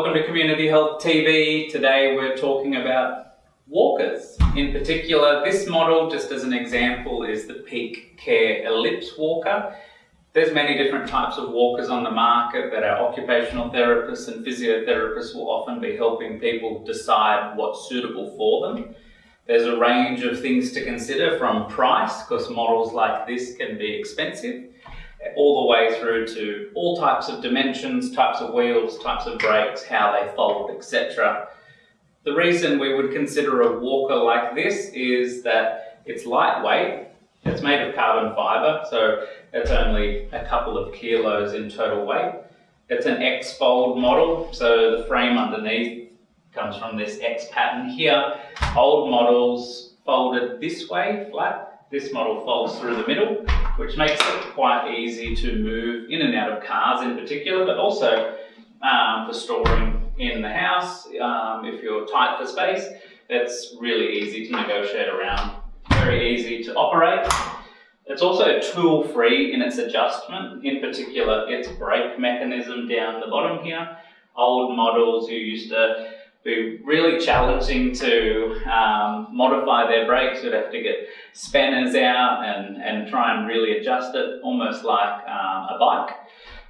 Community Health TV. Today we're talking about walkers. In particular, this model, just as an example, is the Peak Care Ellipse Walker. There's many different types of walkers on the market that our occupational therapists and physiotherapists will often be helping people decide what's suitable for them. There's a range of things to consider from price, because models like this can be expensive, all the way through to all types of dimensions, types of wheels, types of brakes, how they fold, etc. The reason we would consider a walker like this is that it's lightweight, it's made of carbon fibre, so it's only a couple of kilos in total weight. It's an X-fold model, so the frame underneath comes from this X pattern here. Old models folded this way, flat, this model folds through the middle, which makes it quite easy to move in and out of cars in particular, but also um, for storing in the house. Um, if you're tight for space, it's really easy to negotiate around, very easy to operate. It's also tool-free in its adjustment, in particular its brake mechanism down the bottom here. Old models you used to be really challenging to um, modify their brakes. You'd have to get spanners out and, and try and really adjust it, almost like um, a bike.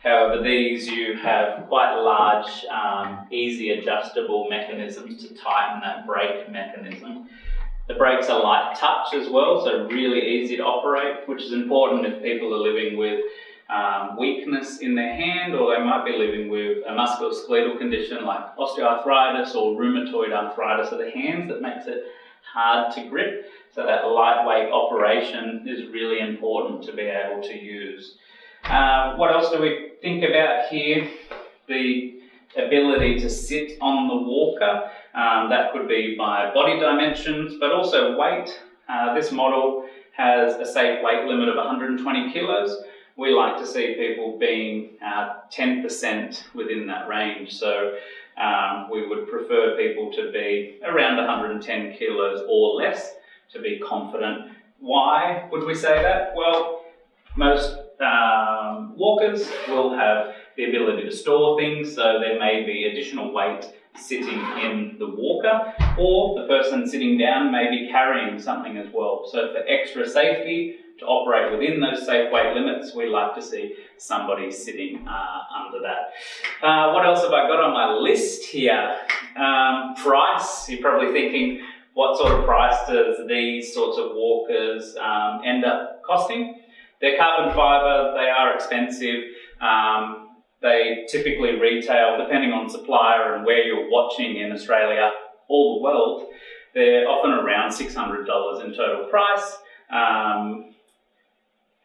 However, these you have quite large, um, easy adjustable mechanisms to tighten that brake mechanism. The brakes are light touch as well, so really easy to operate, which is important if people are living with um, weakness in their hand or they might be living with a musculoskeletal condition like osteoarthritis or rheumatoid arthritis of the hands that makes it hard to grip. So that lightweight operation is really important to be able to use. Uh, what else do we think about here? The ability to sit on the walker. Um, that could be by body dimensions, but also weight. Uh, this model has a safe weight limit of 120 kilos we like to see people being 10% uh, within that range. So um, we would prefer people to be around 110 kilos or less to be confident. Why would we say that? Well, most um, walkers will have the ability to store things, so there may be additional weight sitting in the walker, or the person sitting down may be carrying something as well. So for extra safety, to operate within those safe weight limits, we like to see somebody sitting uh, under that. Uh, what else have I got on my list here? Um, price, you're probably thinking, what sort of price does these sorts of walkers um, end up costing? They're carbon fibre, they are expensive. Um, they typically retail, depending on supplier and where you're watching in Australia, all the world, they're often around $600 in total price. Um,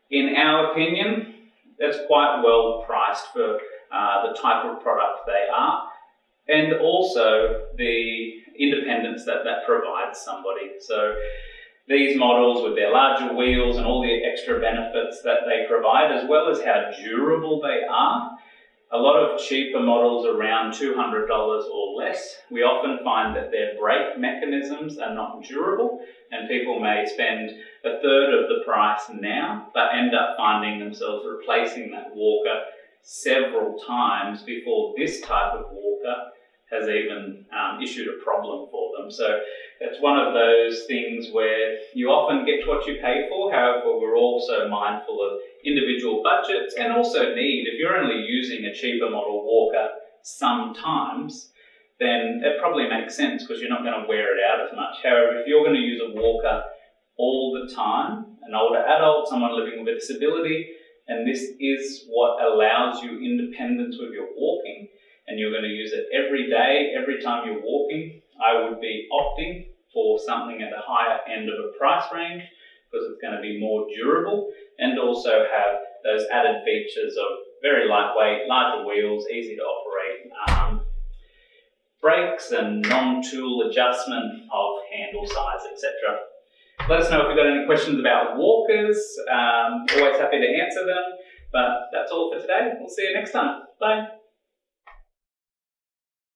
in our opinion, that's quite well priced for uh, the type of product they are and also the independence that that provides somebody. So these models with their larger wheels and all the extra benefits that they provide as well as how durable they are a lot of cheaper models around $200 or less, we often find that their brake mechanisms are not durable and people may spend a third of the price now but end up finding themselves replacing that walker several times before this type of walker has even um, issued a problem for them. So it's one of those things where you often get what you pay for. However, we're also mindful of individual budgets and also need. If you're only using a cheaper model walker sometimes, then it probably makes sense because you're not going to wear it out as much. However, if you're going to use a walker all the time, an older adult, someone living with a disability, and this is what allows you independence with your walking, and you're going to use it every day, every time you're walking, I would be opting for something at the higher end of a price range because it's going to be more durable and also have those added features of very lightweight, larger wheels, easy to operate, um, brakes and non-tool adjustment of handle size, etc. Let us know if you've got any questions about walkers. Um, always happy to answer them. But that's all for today. We'll see you next time. Bye.